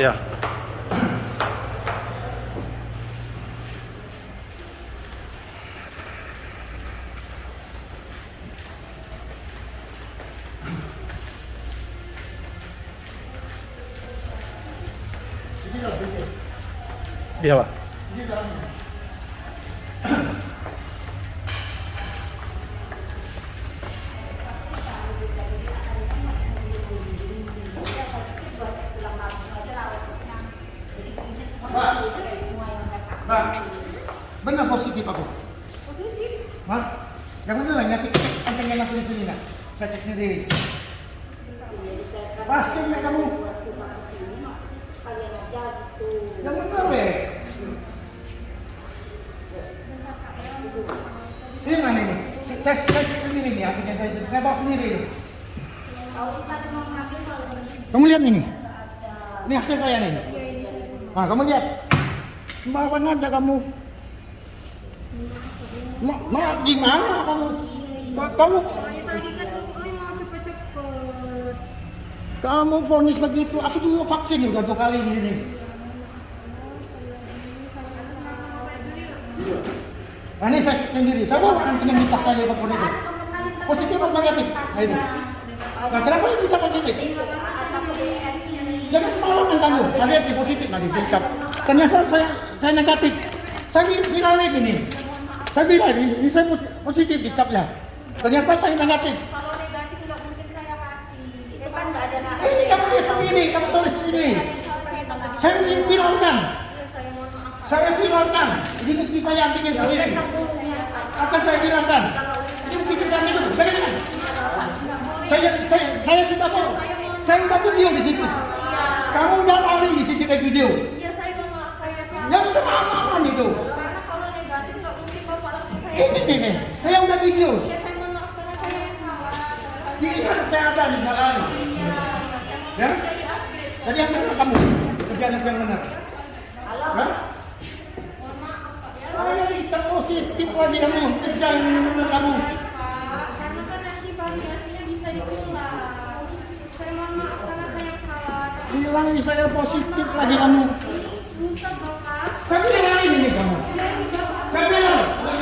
Ja. Ja, aber. Mbak, benar positif aku. Positif. Hah? Yang benar lah, nyakit antengnya aku di sini nak. Saya cek sendiri. Pasti nggak kamu? Yang benar weh. Ini mana ini? Saya, saya cek sendiri nih, akhirnya saya, saya bawa sendiri. Kamu lihat ini? Ini hasil saya nih. Nah, kamu lihat. Sembarangan aja kamu. Ma, ma gimana kamu? Ma, kamu kamu vonis begitu. Aku juga vaksin juga dua kali di sini. Nah, ini saya sendiri. Saya bawa di tas saya pakai itu. Positif atau negatif? Nah, ini. Nah, kenapa ini bisa positif? Jangan semalaman kamu. Saya lihat di positif nanti saya Ternyata saya saya negatif. Saya kira ini. Saya bilang ini, ini saya pos- positif dicapnya. Ternyata saya negatif. Kalau negatif nggak mungkin saya kasih. Itu kan nggak ada Eh, Ini kamu tulis sendiri, kamu tulis sendiri. Saya viralkan, Iya, saya saya viralkan. Ini bukti saya antigen sendiri. Akan saya viralkan. Ini bukti kami itu. Bagaimana? Saya, saya, saya sudah tahu. Saya sudah video di situ. Kamu udah tahu di situ ada video. Iya, saya mohon maaf. Saya salah. Yang bisa apa itu? Karena kalau negatif nggak mungkin bapak langsung saya. Ini nih, nih. saya udah video. Iya, saya mohon maaf karena saya yang salah. Ini kan ada di belakang. Iya, Ya? Jadi yang benar kamu. Kerjaan yang benar. Ya? Pak ya. Saya positif lagi kamu. Kerja yang benar kamu. bilang saya positif lagi kamu. Saya bilang ini kamu. Saya bilang.